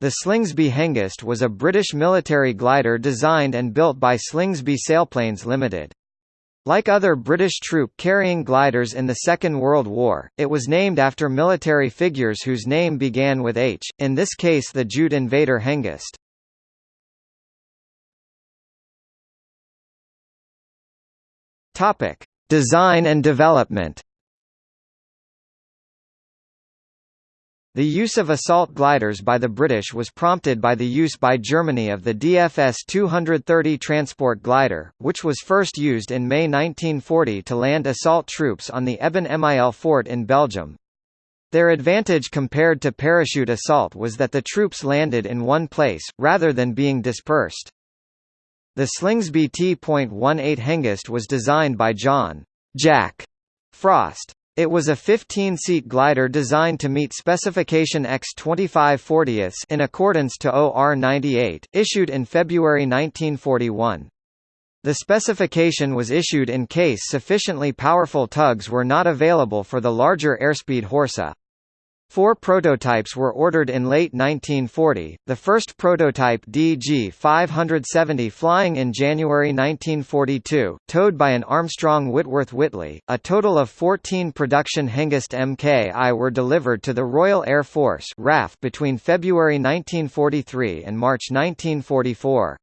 The Slingsby Hengist was a British military glider designed and built by Slingsby Sailplanes Limited. Like other British troop-carrying gliders in the Second World War, it was named after military figures whose name began with H, in this case the Jute Invader Hengist. Design and development The use of assault gliders by the British was prompted by the use by Germany of the DFS-230 transport glider, which was first used in May 1940 to land assault troops on the Eben-Emael fort in Belgium. Their advantage compared to parachute assault was that the troops landed in one place, rather than being dispersed. The Slingsby T.18 Hengist was designed by John Jack Frost. It was a 15-seat glider designed to meet specification X2540 in accordance to OR 98, issued in February 1941. The specification was issued in case sufficiently powerful tugs were not available for the larger airspeed Horsa. Four prototypes were ordered in late 1940, the first prototype DG-570 flying in January 1942, towed by an Armstrong Whitworth Whitley. A total of 14 production Hengist Mk-I were delivered to the Royal Air Force RAF between February 1943 and March 1944.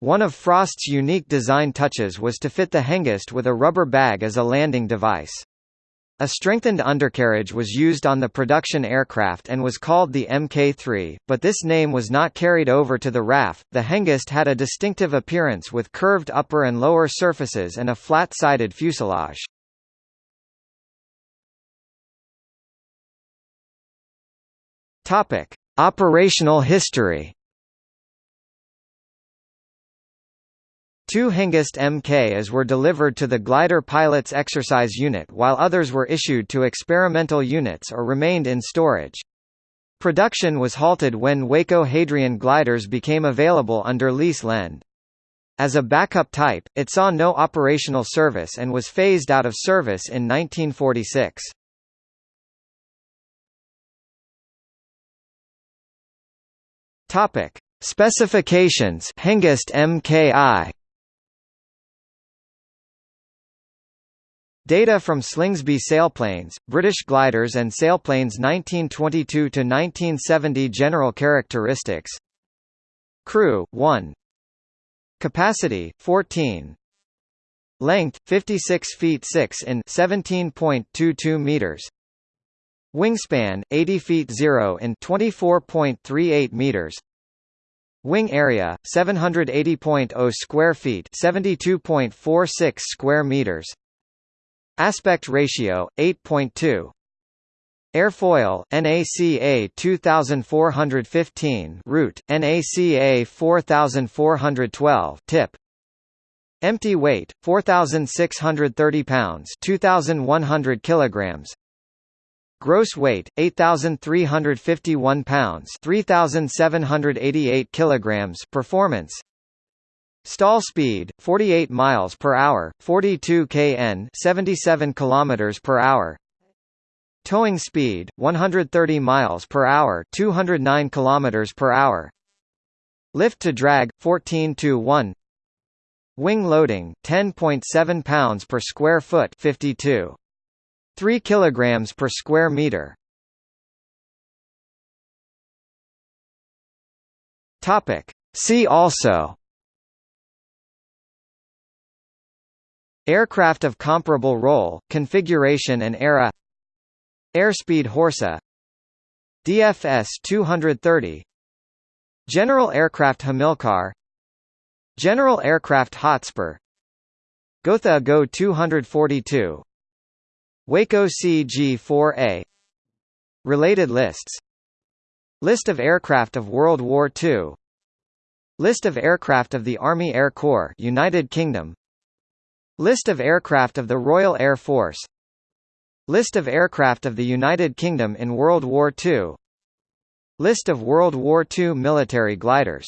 One of Frost's unique design touches was to fit the Hengist with a rubber bag as a landing device. A strengthened undercarriage was used on the production aircraft and was called the Mk3, but this name was not carried over to the RAF. The Hengist had a distinctive appearance with curved upper and lower surfaces and a flat-sided fuselage. Topic: Operational history. Two Hengist Mk-Is were delivered to the glider pilot's exercise unit while others were issued to experimental units or remained in storage. Production was halted when Waco Hadrian gliders became available under lease lend. As a backup type, it saw no operational service and was phased out of service in 1946. Topic: Specifications Hengist Mk-I Data from Slingsby sailplanes, British gliders and sailplanes 1922–1970 General characteristics. Crew, 1 Capacity, 14 Length, 56 feet 6 in 17.22 meters. Wingspan, 80 feet 0 in 24.38 meters. Wing area, 780.0 square feet 72.46 square meters Aspect ratio 8.2 Airfoil NACA 2415 root NACA 4412 tip. Empty weight 4630 pounds 2100 kilograms. Gross weight 8351 pounds 3788 kilograms Performance Stall speed 48 miles per hour, 42 kn, 77 kilometers per hour. Towing speed 130 miles per hour, 209 kilometers per hour. Lift to drag 14 to 1. Wing loading 10.7 pounds per square foot, 52 3 kilograms per square meter. Topic See also Aircraft of comparable role, configuration and era. Airspeed Horsa. DFS 230 General Aircraft Hamilcar. General Aircraft Hotspur. Gotha Go 242 Waco CG-4A Related lists. List of aircraft of World War II List of aircraft of the Army Air Corps United Kingdom List of aircraft of the Royal Air Force. List of aircraft of the United Kingdom in World War II List of World War II military gliders